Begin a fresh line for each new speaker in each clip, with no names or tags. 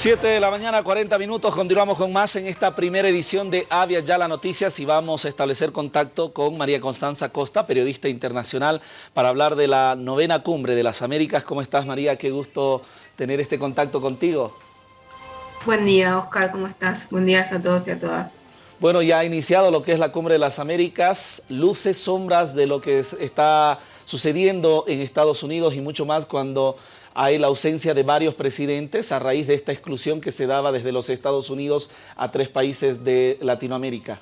7 de la mañana, 40 minutos. Continuamos con más en esta primera edición de Avia Ya la Noticias y vamos a establecer contacto con María Constanza Costa, periodista internacional, para hablar de la novena cumbre de las Américas. ¿Cómo estás, María? Qué gusto tener este contacto contigo.
Buen día, Oscar. ¿Cómo estás? Buen día a todos y a todas.
Bueno, ya ha iniciado lo que es la Cumbre de las Américas, luces, sombras de lo que está sucediendo en Estados Unidos y mucho más cuando hay la ausencia de varios presidentes a raíz de esta exclusión que se daba desde los Estados Unidos a tres países de Latinoamérica.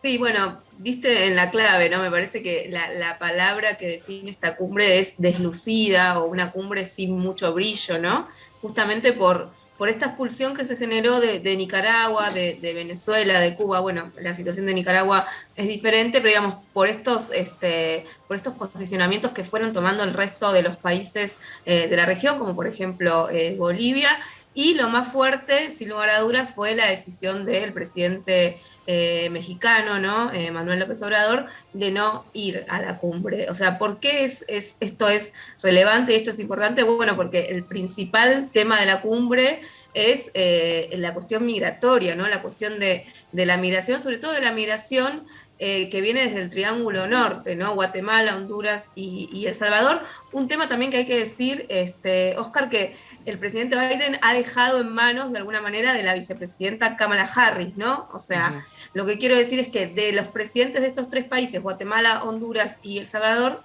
Sí, bueno, diste en la clave, ¿no? Me parece que la, palabra que define esta cumbre es deslucida o una cumbre sin mucho brillo, ¿no? Justamente por, por esta expulsión que se generó de, Nicaragua, de, Venezuela, de Cuba, bueno, la situación de Nicaragua es diferente, pero digamos, por estos, este, por estos posicionamientos que fueron tomando el resto de los países eh, de la región, como por ejemplo eh, Bolivia, y lo más fuerte, sin lugar a dudas, fue la decisión del presidente eh, mexicano, ¿no? Manuel López Obrador, de no ir a la cumbre. O sea, ¿por qué es, esto es relevante y esto es importante? Bueno, porque el principal tema de la cumbre es eh, la cuestión migratoria, ¿no? La cuestión de, la migración, sobre todo de la migración eh, que viene desde el Triángulo Norte, ¿no? Guatemala, Honduras y, El Salvador. Un tema también que hay que decir, este, Oscar, que el presidente Biden ha dejado en manos de alguna manera de la vicepresidenta Kamala Harris, ¿no? O sea, lo que quiero decir es que de los presidentes de estos tres países, Guatemala, Honduras y El Salvador,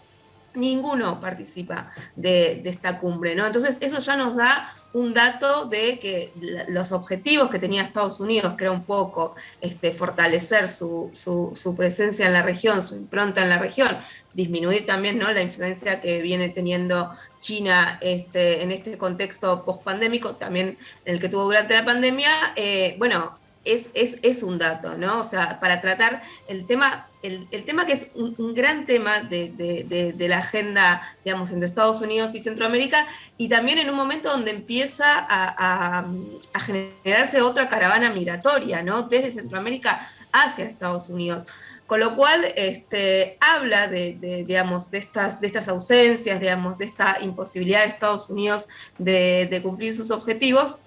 ninguno participa de, esta cumbre, ¿no? Entonces eso ya nos da un dato de que los objetivos que tenía Estados Unidos, que era un poco este, fortalecer su, presencia en la región, su impronta en la región, disminuir también ¿no? la influencia que viene teniendo China este, en este contexto post-pandémico, también el que tuvo durante la pandemia, eh, bueno, es, es, un dato, ¿no? O sea, para tratar el tema, el, tema que es un, gran tema de, la agenda, digamos, entre Estados Unidos y Centroamérica, y también en un momento donde empieza a, generarse otra caravana migratoria, ¿no? Desde Centroamérica hacia Estados Unidos. Con lo cual, este, habla de, digamos, de, estas, de estas ausencias, digamos, de esta imposibilidad de Estados Unidos de cumplir sus objetivos,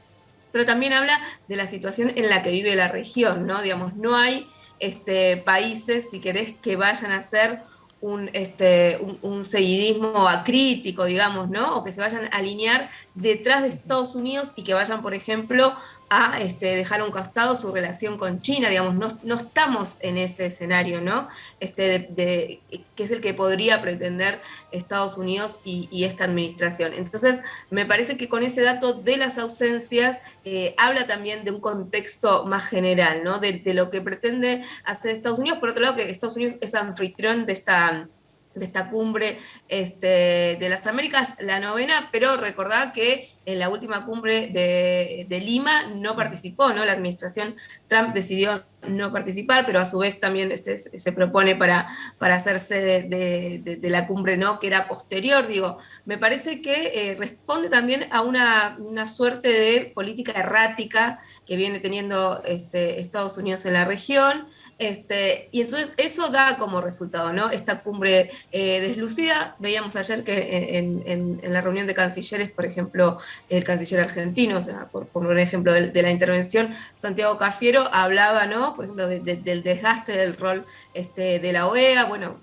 pero también habla de la situación en la que vive la región, ¿no? Digamos, no hay este, países, si querés, que vayan a ser un, este, un, seguidismo acrítico, digamos, ¿no? O que se vayan a alinear detrás de Estados Unidos y que vayan, por ejemplo, a este, dejar a un costado su relación con China, digamos, no, estamos en ese escenario, ¿no? Este, de, que es el que podría pretender Estados Unidos y, esta administración. Entonces, me parece que con ese dato de las ausencias eh, habla también de un contexto más general, ¿no? De lo que pretende hacer Estados Unidos. Por otro lado, que Estados Unidos es anfitrión de esta de esta cumbre este, de las Américas, la novena, pero recordad que en la última cumbre de, Lima no participó, ¿no? La administración Trump decidió no participar, pero a su vez también este, se propone para, para hacerse de, la cumbre, ¿no? Que era posterior, digo, me parece que eh, responde también a una, suerte de política errática que viene teniendo este, Estados Unidos en la región, este, y entonces eso da como resultado, ¿no? Esta cumbre eh, deslucida, veíamos ayer que en, la reunión de cancilleres, por ejemplo, el canciller argentino, o sea, por poner un ejemplo de, la intervención, Santiago Cafiero hablaba, ¿no? Por ejemplo, del desgaste del rol este, de la OEA, bueno,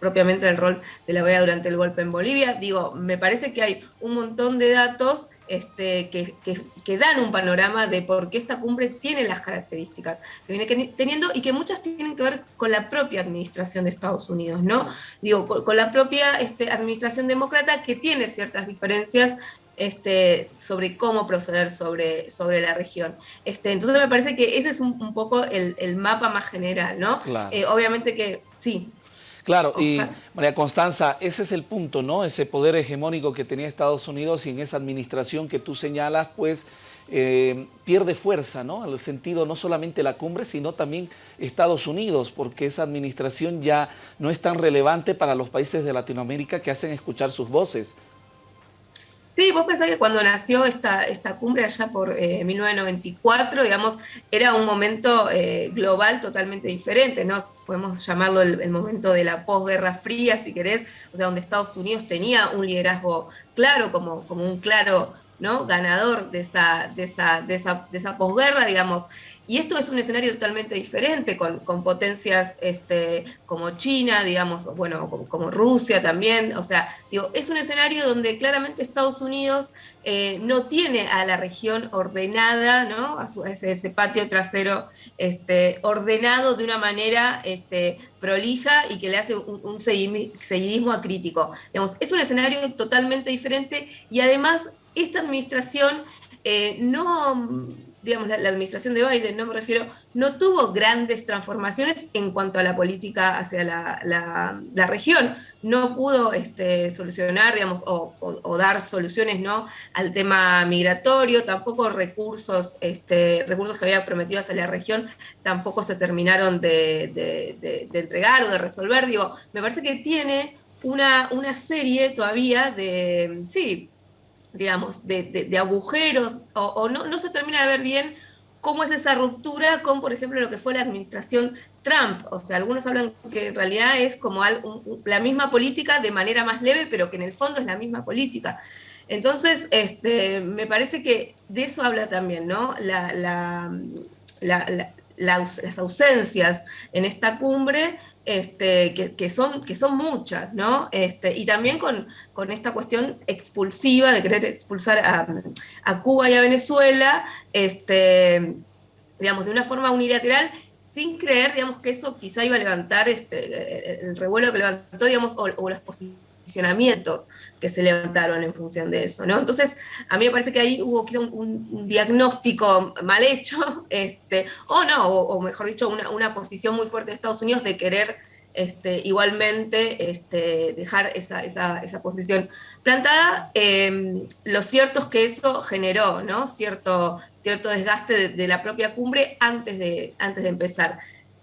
propiamente del rol de la OEA durante el golpe en Bolivia. Digo, me parece que hay un montón de datos este, que, que, dan un panorama de por qué esta cumbre tiene las características que viene teniendo y que muchas tienen que ver con la propia administración de Estados Unidos, ¿no? Digo, con, la propia este, administración demócrata que tiene ciertas diferencias este, sobre cómo proceder sobre, sobre la región. Este, entonces me parece que ese es un, poco el, el, mapa más general, ¿no? Eh, obviamente que, sí,
Claro, y María Constanza, ese es el punto, ¿no? Ese poder hegemónico que tenía Estados Unidos y en esa administración que tú señalas, pues eh, pierde fuerza, ¿no? En el sentido no solamente la cumbre, sino también Estados Unidos, porque esa administración ya no es tan relevante para los países de Latinoamérica que hacen escuchar sus voces.
Sí, vos pensás que cuando nació esta, esta cumbre allá por 1994, eh, digamos, era un momento eh, global totalmente diferente, ¿no? Podemos llamarlo el, momento de la posguerra fría, si querés, o sea, donde Estados Unidos tenía un liderazgo claro, como, como un claro ¿no? ganador de esa, de esa, de esa, de esa posguerra, digamos, y esto es un escenario totalmente diferente, con, potencias este, como China, digamos, bueno, como, Rusia también. O sea, digo, es un escenario donde claramente Estados Unidos eh, no tiene a la región ordenada, ¿no? A, ese, patio trasero este, ordenado de una manera este, prolija y que le hace un, seguidismo acrítico. Digamos, es un escenario totalmente diferente y además esta administración eh, no digamos, la, administración de Biden, no me refiero, no tuvo grandes transformaciones en cuanto a la política hacia la, región. No pudo este, solucionar, digamos, o, dar soluciones ¿no? al tema migratorio, tampoco recursos, este, recursos que había prometido hacia la región, tampoco se terminaron de, entregar o de resolver. Digo, me parece que tiene una, una serie todavía de, sí, digamos, de, agujeros, o, no, no, se termina de ver bien cómo es esa ruptura con, por ejemplo, lo que fue la administración Trump. O sea, algunos hablan que en realidad es como la misma política de manera más leve, pero que en el fondo es la misma política. Entonces, este, me parece que de eso habla también, ¿no? la, las ausencias en esta cumbre este, que, son, que son muchas, ¿no? Este, y también con, con, esta cuestión expulsiva de querer expulsar a, Cuba y a Venezuela, este, digamos, de una forma unilateral, sin creer, digamos, que eso quizá iba a levantar este, el revuelo que levantó, digamos, o, o las posiciones posicionamientos que se levantaron en función de eso, ¿no? Entonces, a mí me parece que ahí hubo quizá un, diagnóstico mal hecho, este, o no, o, mejor dicho, una, posición muy fuerte de Estados Unidos de querer este, igualmente este, dejar esa, esa, posición plantada. Em, lo cierto es que eso generó ¿no? cierto, cierto desgaste de, de, la propia cumbre antes de, antes de empezar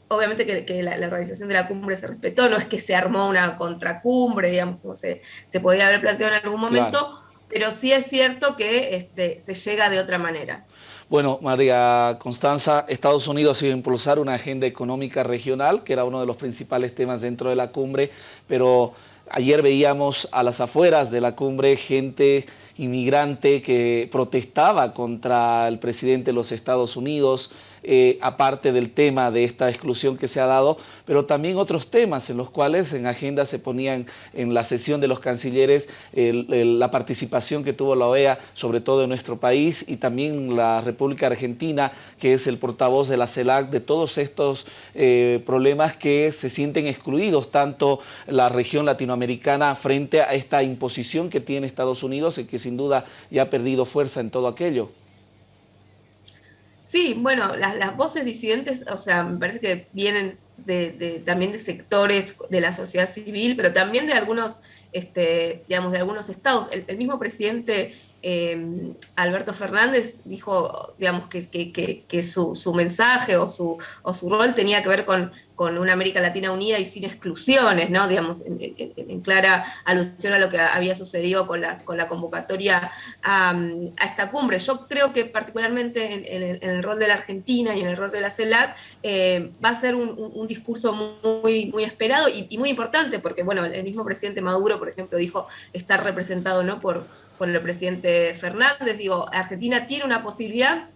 obviamente que, la, organización de la cumbre se respetó, no es que se armó una contracumbre, digamos, como se, se podía haber planteado en algún momento, pero sí es cierto que este, se llega de otra manera.
Bueno, María Constanza, Estados Unidos iba a impulsar una agenda económica regional, que era uno de los principales temas dentro de la cumbre, pero ayer veíamos a las afueras de la cumbre gente inmigrante que protestaba contra el presidente de los Estados Unidos, eh, aparte del tema de esta exclusión que se ha dado, pero también otros temas en los cuales en agenda se ponían en la sesión de los cancilleres la participación que tuvo la OEA, sobre todo en nuestro país, y también la República Argentina, que es el portavoz de la CELAC, de todos estos eh, problemas que se sienten excluidos, tanto la región latinoamericana frente a esta imposición que tiene Estados Unidos y que sin duda ya ha perdido fuerza en todo aquello.
Sí, bueno, las, voces disidentes, o sea, me parece que vienen de, también de sectores de la sociedad civil, pero también de algunos, este, digamos, de algunos estados. El, mismo presidente eh, Alberto Fernández dijo, digamos, que, su, mensaje o su, rol tenía que ver con una América Latina unida y sin exclusiones, ¿no? Digamos, en, clara alusión a lo que había sucedido con la, con la convocatoria a, esta cumbre. Yo creo que particularmente en, el rol de la Argentina y en el rol de la CELAC eh, va a ser un, discurso muy, esperado y, muy importante, porque bueno, el mismo presidente Maduro, por ejemplo, dijo estar representado ¿no? por, por el presidente Fernández. Digo, Argentina tiene una posibilidad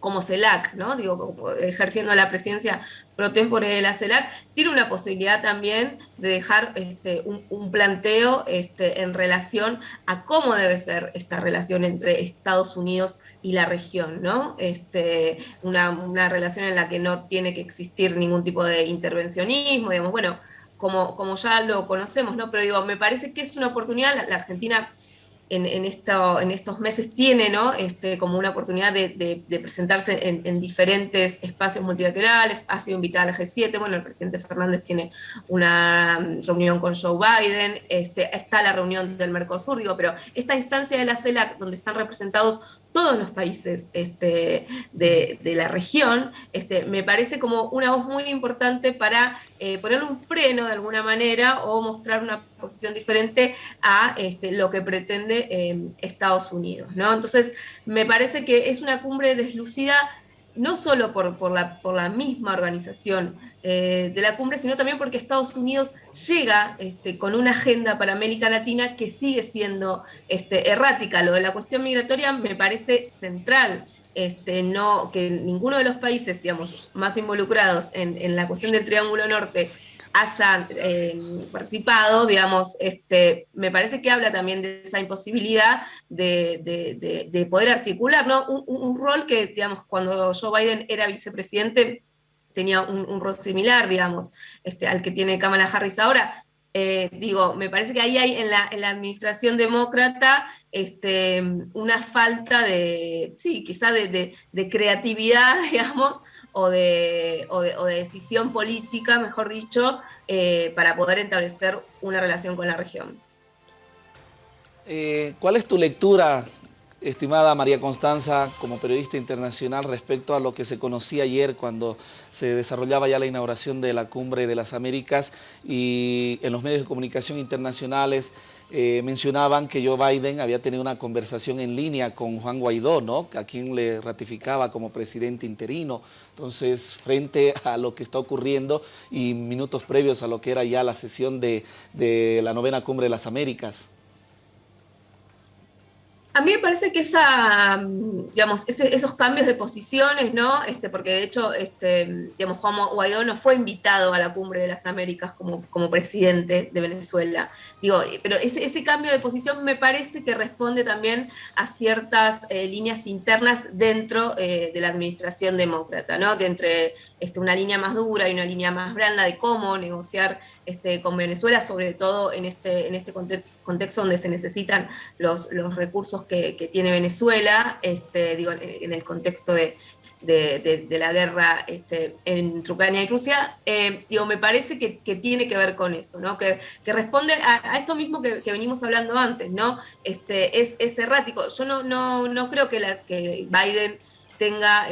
como CELAC, ¿no? Digo, ejerciendo la presidencia pro tempore de la CELAC, tiene una posibilidad también de dejar este, un, planteo este, en relación a cómo debe ser esta relación entre Estados Unidos y la región, ¿no? Este, una, relación en la que no tiene que existir ningún tipo de intervencionismo, digamos, bueno, como, como ya lo conocemos, ¿no? Pero digo, me parece que es una oportunidad, la Argentina en, esto, en estos meses tiene ¿no? este, como una oportunidad de, presentarse en, diferentes espacios multilaterales, ha sido invitada al G7, bueno, el presidente Fernández tiene una reunión con Joe Biden, este, está la reunión del Mercosur, digo, pero esta instancia de la CELAC, donde están representados todos los países este, de, la región, este, me parece como una voz muy importante para eh, ponerle un freno de alguna manera o mostrar una posición diferente a este, lo que pretende em, Estados Unidos. ¿no? Entonces, me parece que es una cumbre deslucida no solo por, por, la, por la misma organización eh, de la cumbre, sino también porque Estados Unidos llega este, con una agenda para América Latina que sigue siendo este, errática. Lo de la cuestión migratoria me parece central. Este, no, que ninguno de los países digamos, más involucrados en, en la cuestión del Triángulo Norte hayan eh, participado, digamos, este, me parece que habla también de esa imposibilidad de, poder articular, ¿no? Un, rol que, digamos, cuando Joe Biden era vicepresidente, tenía un, rol similar, digamos, este, al que tiene Kamala Harris ahora. Eh, digo, me parece que ahí hay en la, en la administración demócrata este, una falta de, sí, quizá de, de creatividad, digamos, o de, decisión política, mejor dicho, eh, para poder establecer una relación con la región.
Eh, ¿Cuál es tu lectura, estimada María Constanza, como periodista internacional, respecto a lo que se conocía ayer cuando se desarrollaba ya la inauguración de la Cumbre de las Américas y en los medios de comunicación internacionales eh, mencionaban que Joe Biden había tenido una conversación en línea con Juan Guaidó, ¿no? a quien le ratificaba como presidente interino. Entonces, frente a lo que está ocurriendo y minutos previos a lo que era ya la sesión de, de la novena cumbre de las Américas.
A mí me parece que esa, digamos, esos cambios de posiciones, ¿no? Este, porque de hecho, este, digamos, Juan Guaidó no fue invitado a la cumbre de las Américas como, como presidente de Venezuela. Digo, pero ese, cambio de posición me parece que responde también a ciertas eh, líneas internas dentro eh, de la administración demócrata, ¿no? De entre este, una línea más dura y una línea más blanda de cómo negociar este, con Venezuela, sobre todo en este, este contexto donde se necesitan los, recursos que, tiene Venezuela, digo, en el contexto de, la guerra entre Ucrania y Rusia, eh, digo, me parece que, tiene que ver con eso, que, responde a, esto mismo que, venimos hablando antes, ¿no? Es, errático. Yo no, creo que, Biden tenga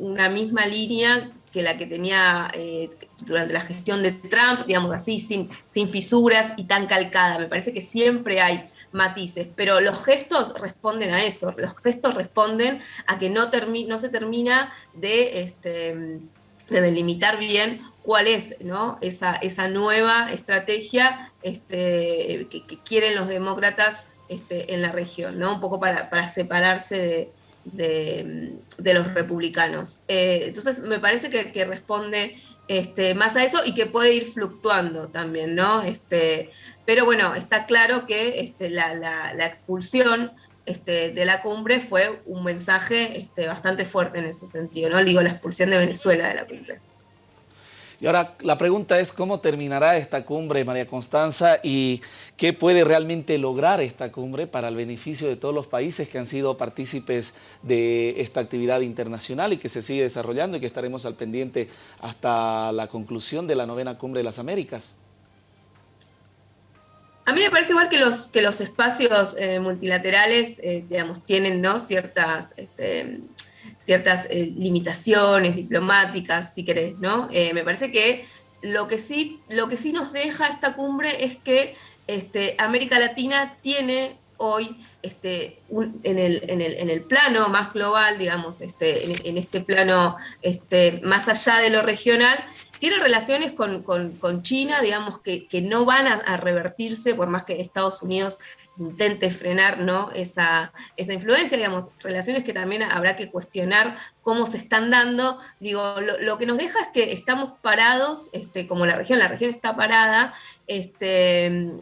una misma línea que la que tenía eh, durante la gestión de Trump, digamos así, sin, sin fisuras y tan calcada. Me parece que siempre hay matices, pero los gestos responden a eso, los gestos responden a que no, no se termina de, este, de delimitar bien cuál es ¿no? esa, esa nueva estrategia este, que, quieren los demócratas este, en la región, ¿no? un poco para, para separarse de, de, los republicanos. Eh, entonces me parece que, responde este, más a eso y que puede ir fluctuando también, ¿no? Este, pero bueno, está claro que este, la, expulsión este, de la cumbre fue un mensaje este, bastante fuerte en ese sentido, ¿no? Digo, la expulsión de Venezuela de la cumbre.
Y ahora la pregunta es cómo terminará esta cumbre, María Constanza, y qué puede realmente lograr esta cumbre para el beneficio de todos los países que han sido partícipes de esta actividad internacional y que se sigue desarrollando y que estaremos al pendiente hasta la conclusión de la novena cumbre de las Américas.
A mí me parece igual que los, que los espacios eh, multilaterales, eh, digamos, tienen ¿no? ciertas este, ciertas eh, limitaciones diplomáticas, si querés, ¿no? Eh, me parece que lo que, sí, lo que sí nos deja esta cumbre es que este, América Latina tiene hoy este, en, el, plano más global, digamos, este, en, este plano este, más allá de lo regional, tiene relaciones con, China, digamos, que, no van a, revertirse por más que Estados Unidos intente frenar ¿no? esa, esa influencia, digamos, relaciones que también habrá que cuestionar cómo se están dando. Digo, lo, que nos deja es que estamos parados, este, como la región, la región está parada, este,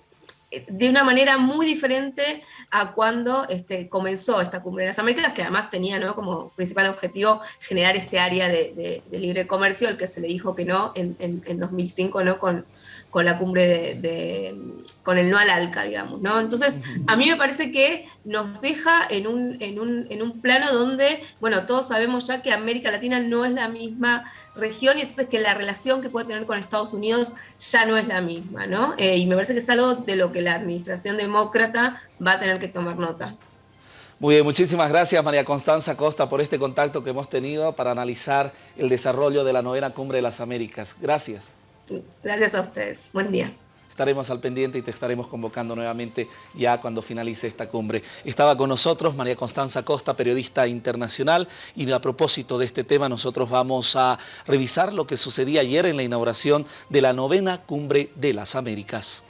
de una manera muy diferente a cuando este, comenzó esta cumbre de las Américas, que además tenía ¿no? como principal objetivo generar este área de, libre comercio, al que se le dijo que no en, en 2005 ¿no? Con la cumbre de, con el no al ALCA, digamos, ¿no? Entonces, a mí me parece que nos deja en un, en un, en un plano donde, bueno, todos sabemos ya que América Latina no es la misma región y entonces que la relación que puede tener con Estados Unidos ya no es la misma, ¿no? Eh, y me parece que es algo de lo que la administración demócrata va a tener que tomar nota.
Muy bien, muchísimas gracias María Constanza Costa por este contacto que hemos tenido para analizar el desarrollo de la novena Cumbre de las Américas. Gracias.
Gracias a ustedes. Buen día.
estaremos al pendiente y te estaremos convocando nuevamente ya cuando finalice esta cumbre. Estaba con nosotros María Constanza Costa, periodista internacional, y a propósito de este tema nosotros vamos a revisar lo que sucedía ayer en la inauguración de la novena Cumbre de las Américas.